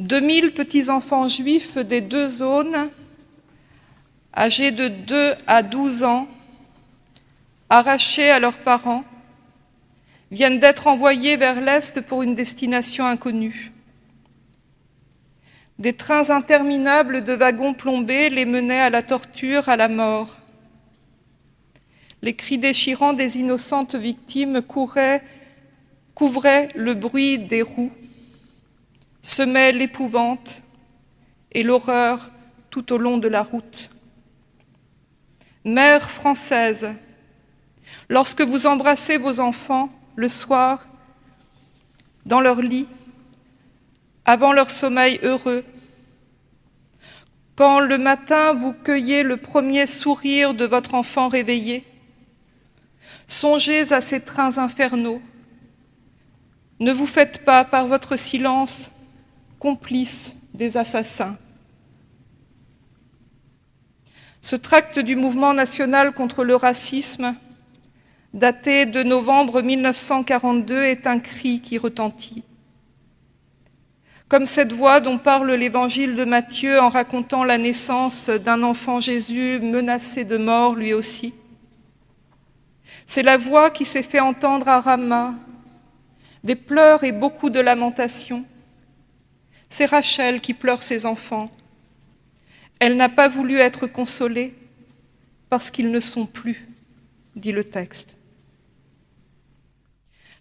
2000 petits-enfants juifs des deux zones, âgés de 2 à 12 ans, arrachés à leurs parents, viennent d'être envoyés vers l'Est pour une destination inconnue. Des trains interminables de wagons plombés les menaient à la torture, à la mort. Les cris déchirants des innocentes victimes couvraient le bruit des roues semait l'épouvante et l'horreur tout au long de la route. Mère française, lorsque vous embrassez vos enfants le soir dans leur lit, avant leur sommeil heureux, quand le matin vous cueillez le premier sourire de votre enfant réveillé, songez à ces trains infernaux. Ne vous faites pas par votre silence complice des assassins. Ce tract du mouvement national contre le racisme, daté de novembre 1942, est un cri qui retentit. Comme cette voix dont parle l'évangile de Matthieu en racontant la naissance d'un enfant Jésus menacé de mort lui aussi. C'est la voix qui s'est fait entendre à Rama, des pleurs et beaucoup de lamentations. C'est Rachel qui pleure ses enfants. Elle n'a pas voulu être consolée parce qu'ils ne sont plus, dit le texte.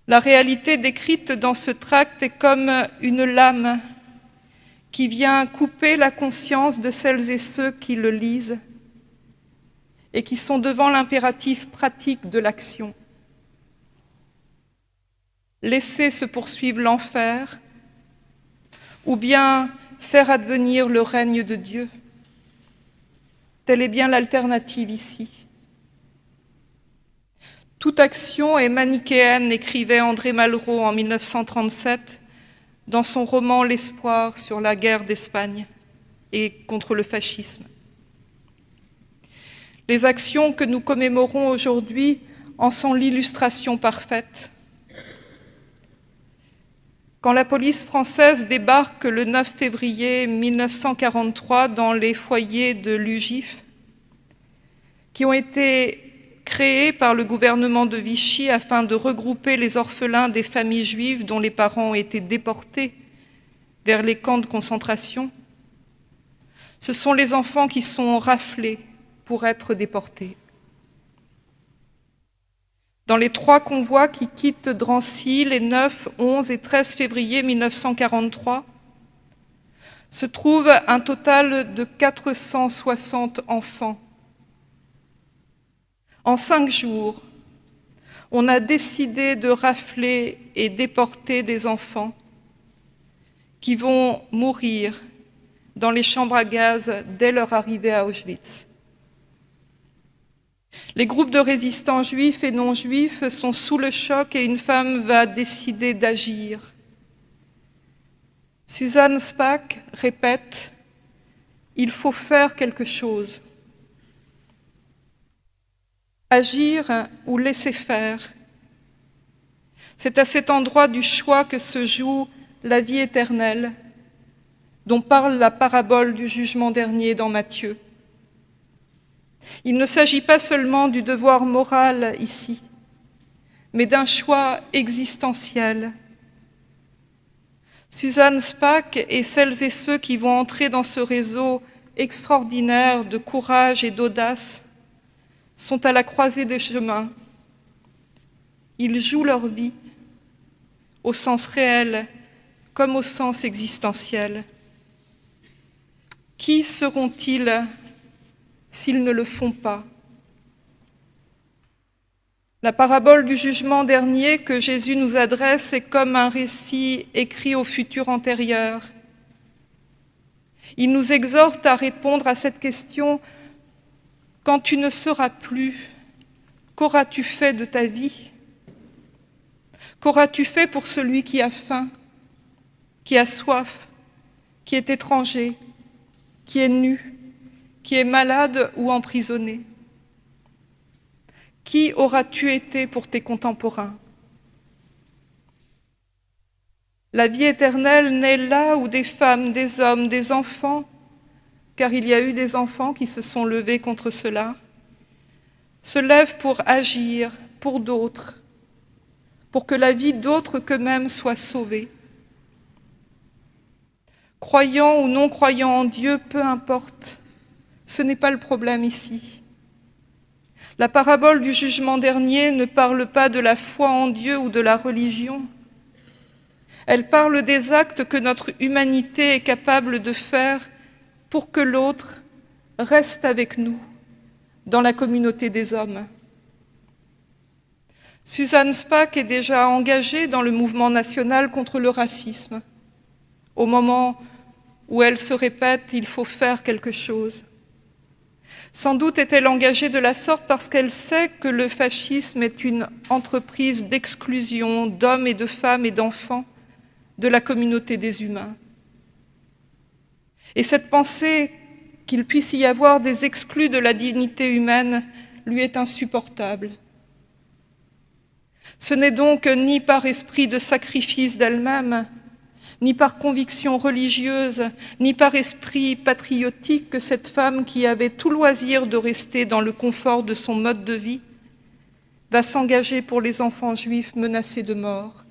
La réalité décrite dans ce tract est comme une lame qui vient couper la conscience de celles et ceux qui le lisent et qui sont devant l'impératif pratique de l'action. Laisser se poursuivre l'enfer ou bien faire advenir le règne de Dieu. Telle est bien l'alternative ici. Toute action est manichéenne, écrivait André Malraux en 1937 dans son roman L'espoir sur la guerre d'Espagne et contre le fascisme. Les actions que nous commémorons aujourd'hui en sont l'illustration parfaite. Quand la police française débarque le 9 février 1943 dans les foyers de l'UGIF, qui ont été créés par le gouvernement de Vichy afin de regrouper les orphelins des familles juives dont les parents ont été déportés vers les camps de concentration, ce sont les enfants qui sont raflés pour être déportés. Dans les trois convois qui quittent Drancy les 9, 11 et 13 février 1943, se trouve un total de 460 enfants. En cinq jours, on a décidé de rafler et déporter des enfants qui vont mourir dans les chambres à gaz dès leur arrivée à Auschwitz. Les groupes de résistants juifs et non juifs sont sous le choc et une femme va décider d'agir. Suzanne Spack répète « Il faut faire quelque chose ». Agir ou laisser faire. C'est à cet endroit du choix que se joue la vie éternelle, dont parle la parabole du jugement dernier dans Matthieu. Il ne s'agit pas seulement du devoir moral ici, mais d'un choix existentiel. Suzanne Spack et celles et ceux qui vont entrer dans ce réseau extraordinaire de courage et d'audace sont à la croisée des chemins. Ils jouent leur vie au sens réel comme au sens existentiel. Qui seront-ils s'ils ne le font pas. La parabole du jugement dernier que Jésus nous adresse est comme un récit écrit au futur antérieur. Il nous exhorte à répondre à cette question « Quand tu ne seras plus, qu'auras-tu fait de ta vie? Qu'auras-tu fait pour celui qui a faim, qui a soif, qui est étranger, qui est nu, qui est malade ou emprisonné Qui auras-tu été pour tes contemporains? La vie éternelle naît là où des femmes, des hommes, des enfants, car il y a eu des enfants qui se sont levés contre cela, se lèvent pour agir pour d'autres, pour que la vie d'autres qu'eux-mêmes soit sauvée. Croyant ou non croyant en Dieu, peu importe, ce n'est pas le problème ici. La parabole du jugement dernier ne parle pas de la foi en Dieu ou de la religion. Elle parle des actes que notre humanité est capable de faire pour que l'autre reste avec nous dans la communauté des hommes. Suzanne Spack est déjà engagée dans le mouvement national contre le racisme. Au moment où elle se répète « il faut faire quelque chose ». Sans doute est-elle engagée de la sorte parce qu'elle sait que le fascisme est une entreprise d'exclusion d'hommes et de femmes et d'enfants de la communauté des humains. Et cette pensée qu'il puisse y avoir des exclus de la dignité humaine lui est insupportable. Ce n'est donc ni par esprit de sacrifice d'elle-même, ni par conviction religieuse, ni par esprit patriotique que cette femme qui avait tout loisir de rester dans le confort de son mode de vie va s'engager pour les enfants juifs menacés de mort.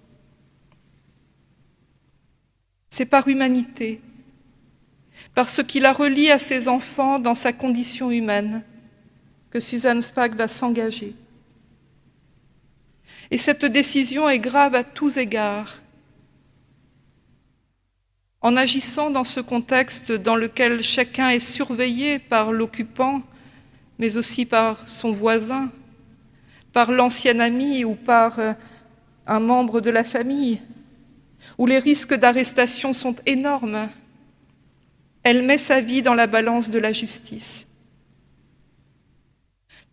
C'est par humanité, par ce qui la relie à ses enfants dans sa condition humaine, que Suzanne Spack va s'engager. Et cette décision est grave à tous égards. En agissant dans ce contexte dans lequel chacun est surveillé par l'occupant, mais aussi par son voisin, par l'ancien ami ou par euh, un membre de la famille, où les risques d'arrestation sont énormes, elle met sa vie dans la balance de la justice.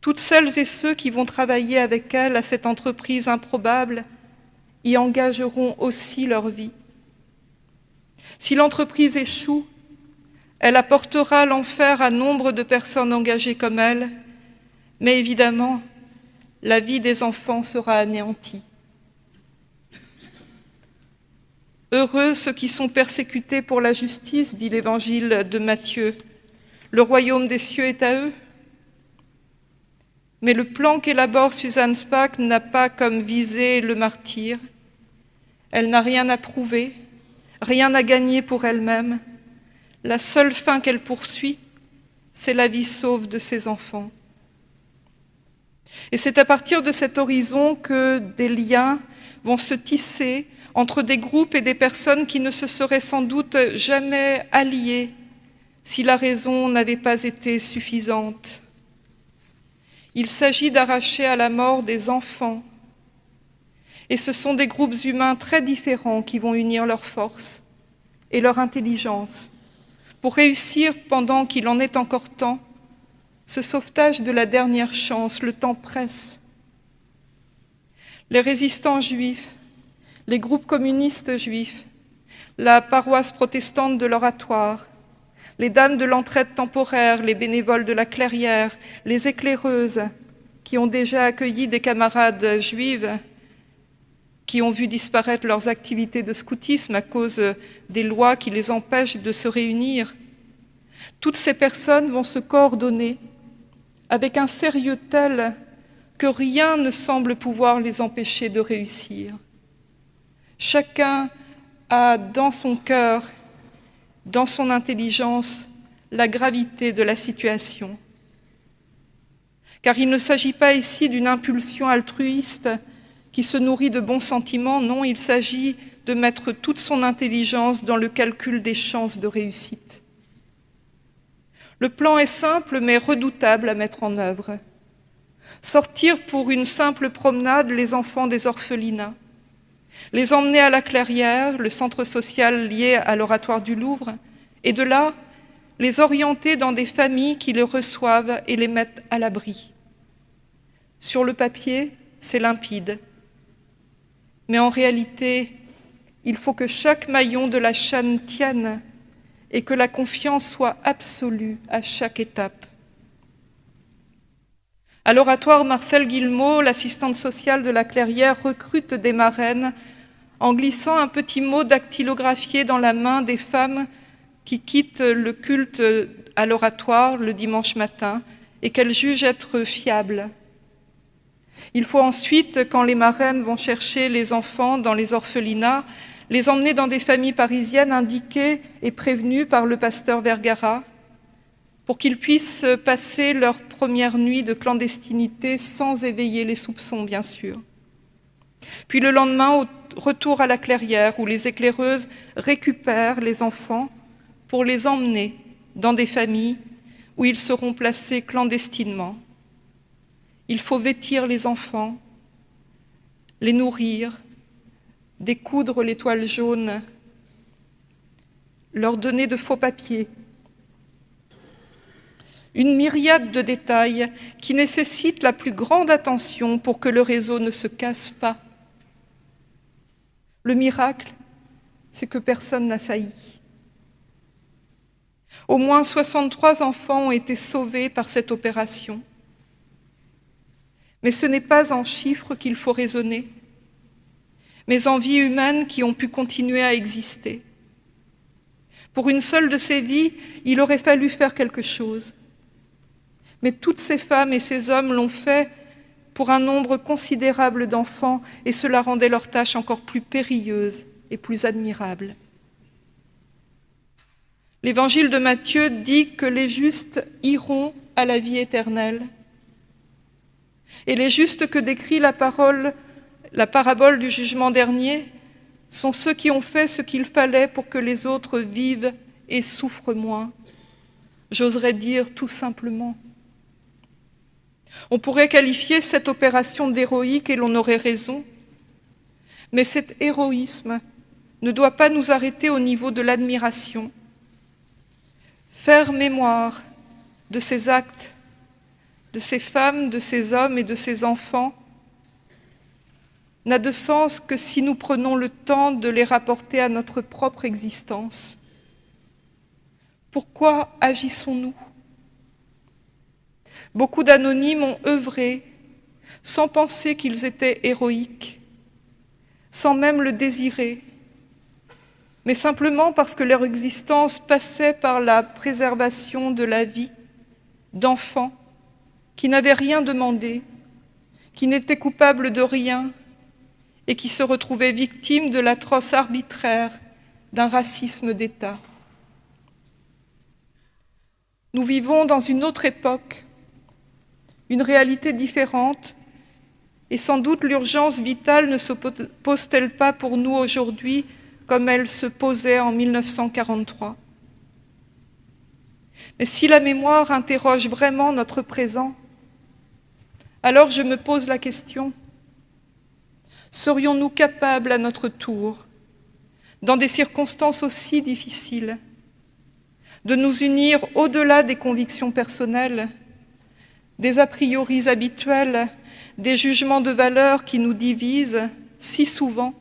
Toutes celles et ceux qui vont travailler avec elle à cette entreprise improbable y engageront aussi leur vie. Si l'entreprise échoue, elle apportera l'enfer à nombre de personnes engagées comme elle, mais évidemment, la vie des enfants sera anéantie. Heureux ceux qui sont persécutés pour la justice, dit l'évangile de Matthieu. Le royaume des cieux est à eux. Mais le plan qu'élabore Suzanne Spack n'a pas comme visée le martyr. Elle n'a rien à prouver, rien à gagner pour elle-même. La seule fin qu'elle poursuit, c'est la vie sauve de ses enfants. Et c'est à partir de cet horizon que des liens vont se tisser entre des groupes et des personnes qui ne se seraient sans doute jamais alliés si la raison n'avait pas été suffisante. Il s'agit d'arracher à la mort des enfants. Et ce sont des groupes humains très différents qui vont unir leurs forces et leur intelligence pour réussir, pendant qu'il en est encore temps, ce sauvetage de la dernière chance, le temps presse. Les résistants juifs les groupes communistes juifs, la paroisse protestante de l'oratoire, les dames de l'entraide temporaire, les bénévoles de la clairière, les éclaireuses qui ont déjà accueilli des camarades juives qui ont vu disparaître leurs activités de scoutisme à cause des lois qui les empêchent de se réunir. Toutes ces personnes vont se coordonner avec un sérieux tel que rien ne semble pouvoir les empêcher de réussir. Chacun a dans son cœur, dans son intelligence, la gravité de la situation. Car il ne s'agit pas ici d'une impulsion altruiste qui se nourrit de bons sentiments, non, il s'agit de mettre toute son intelligence dans le calcul des chances de réussite. Le plan est simple mais redoutable à mettre en œuvre. Sortir pour une simple promenade les enfants des orphelinats, les emmener à la Clairière, le centre social lié à l'oratoire du Louvre, et de là, les orienter dans des familles qui les reçoivent et les mettent à l'abri. Sur le papier, c'est limpide. Mais en réalité, il faut que chaque maillon de la chaîne tienne et que la confiance soit absolue à chaque étape. À l'oratoire, Marcel Guillemot, l'assistante sociale de la Clairière, recrute des marraines en glissant un petit mot dactylographié dans la main des femmes qui quittent le culte à l'oratoire le dimanche matin et qu'elles jugent être fiables. Il faut ensuite, quand les marraines vont chercher les enfants dans les orphelinats, les emmener dans des familles parisiennes indiquées et prévenues par le pasteur Vergara pour qu'ils puissent passer leur première nuit de clandestinité sans éveiller les soupçons, bien sûr. Puis le lendemain, au retour à la clairière, où les éclaireuses récupèrent les enfants pour les emmener dans des familles où ils seront placés clandestinement. Il faut vêtir les enfants, les nourrir, découdre les toiles jaunes, leur donner de faux papiers, une myriade de détails qui nécessitent la plus grande attention pour que le réseau ne se casse pas. Le miracle, c'est que personne n'a failli. Au moins 63 enfants ont été sauvés par cette opération. Mais ce n'est pas en chiffres qu'il faut raisonner, mais en vies humaines qui ont pu continuer à exister. Pour une seule de ces vies, il aurait fallu faire quelque chose. Mais toutes ces femmes et ces hommes l'ont fait pour un nombre considérable d'enfants et cela rendait leur tâche encore plus périlleuse et plus admirable. L'évangile de Matthieu dit que les justes iront à la vie éternelle. Et les justes que décrit la parole, la parabole du jugement dernier, sont ceux qui ont fait ce qu'il fallait pour que les autres vivent et souffrent moins. J'oserais dire tout simplement on pourrait qualifier cette opération d'héroïque et l'on aurait raison, mais cet héroïsme ne doit pas nous arrêter au niveau de l'admiration. Faire mémoire de ces actes, de ces femmes, de ces hommes et de ces enfants n'a de sens que si nous prenons le temps de les rapporter à notre propre existence. Pourquoi agissons-nous? Beaucoup d'anonymes ont œuvré sans penser qu'ils étaient héroïques, sans même le désirer, mais simplement parce que leur existence passait par la préservation de la vie d'enfants qui n'avaient rien demandé, qui n'étaient coupables de rien et qui se retrouvaient victimes de l'atroce arbitraire d'un racisme d'État. Nous vivons dans une autre époque une réalité différente, et sans doute l'urgence vitale ne se pose-t-elle pas pour nous aujourd'hui comme elle se posait en 1943 Mais si la mémoire interroge vraiment notre présent, alors je me pose la question, serions-nous capables à notre tour, dans des circonstances aussi difficiles, de nous unir au-delà des convictions personnelles des a priori habituels, des jugements de valeur qui nous divisent si souvent,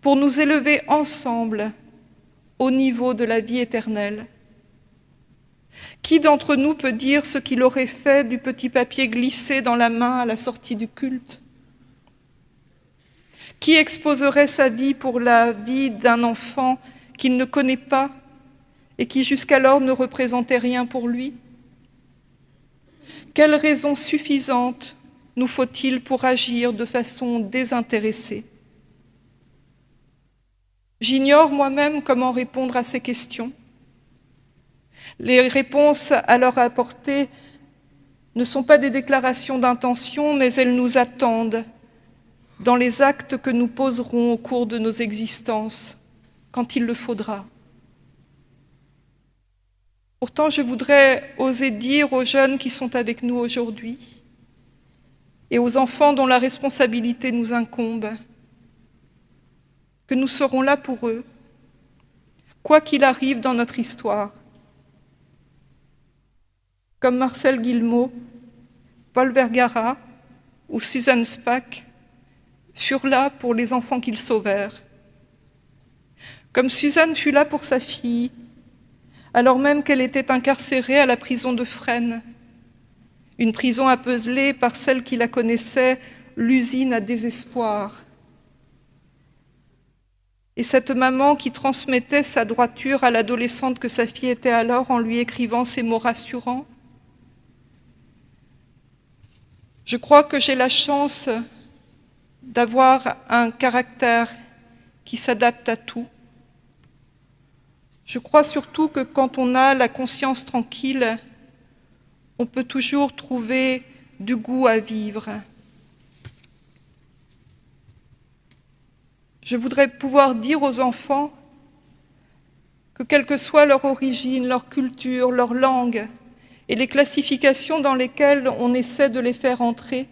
pour nous élever ensemble au niveau de la vie éternelle? Qui d'entre nous peut dire ce qu'il aurait fait du petit papier glissé dans la main à la sortie du culte? Qui exposerait sa vie pour la vie d'un enfant qu'il ne connaît pas et qui jusqu'alors ne représentait rien pour lui? Quelle raison suffisante nous faut-il pour agir de façon désintéressée? J'ignore moi-même comment répondre à ces questions. Les réponses à leur apporter ne sont pas des déclarations d'intention, mais elles nous attendent dans les actes que nous poserons au cours de nos existences, quand il le faudra. Pourtant, je voudrais oser dire aux jeunes qui sont avec nous aujourd'hui et aux enfants dont la responsabilité nous incombe que nous serons là pour eux, quoi qu'il arrive dans notre histoire. Comme Marcel Guillemot, Paul Vergara ou Susan Spack furent là pour les enfants qu'ils sauvèrent. Comme Suzanne fut là pour sa fille, alors même qu'elle était incarcérée à la prison de Fresnes, une prison apeselée par celle qui la connaissait, l'usine à désespoir. et cette maman qui transmettait sa droiture à l'adolescente que sa fille était alors en lui écrivant ces mots rassurants. Je crois que j'ai la chance d'avoir un caractère qui s'adapte à tout. Je crois surtout que quand on a la conscience tranquille, on peut toujours trouver du goût à vivre. Je voudrais pouvoir dire aux enfants que quelle que soit leur origine, leur culture, leur langue et les classifications dans lesquelles on essaie de les faire entrer,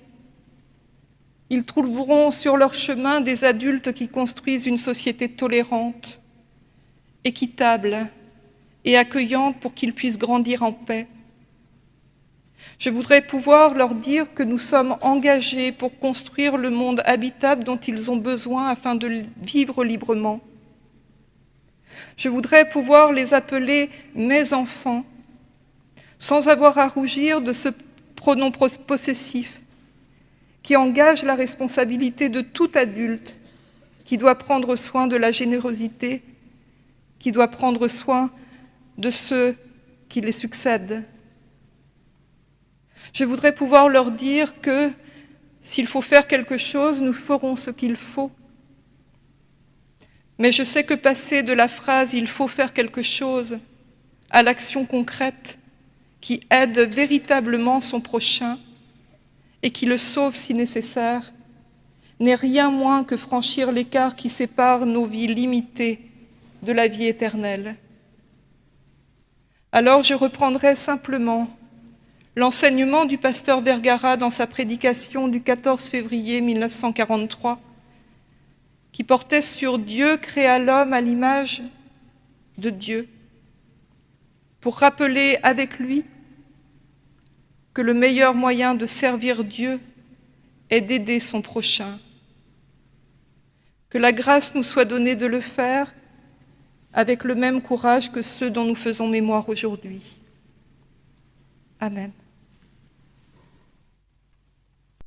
ils trouveront sur leur chemin des adultes qui construisent une société tolérante, équitable et accueillante pour qu'ils puissent grandir en paix. Je voudrais pouvoir leur dire que nous sommes engagés pour construire le monde habitable dont ils ont besoin afin de vivre librement. Je voudrais pouvoir les appeler « mes enfants » sans avoir à rougir de ce pronom possessif qui engage la responsabilité de tout adulte qui doit prendre soin de la générosité, qui doit prendre soin de ceux qui les succèdent. Je voudrais pouvoir leur dire que s'il faut faire quelque chose, nous ferons ce qu'il faut. Mais je sais que passer de la phrase « il faut faire quelque chose » à l'action concrète qui aide véritablement son prochain et qui le sauve si nécessaire, n'est rien moins que franchir l'écart qui sépare nos vies limitées de la vie éternelle. Alors je reprendrai simplement l'enseignement du pasteur Vergara dans sa prédication du 14 février 1943, qui portait sur Dieu créa l'homme à l'image de Dieu, pour rappeler avec lui que le meilleur moyen de servir Dieu est d'aider son prochain. Que la grâce nous soit donnée de le faire avec le même courage que ceux dont nous faisons mémoire aujourd'hui. Amen.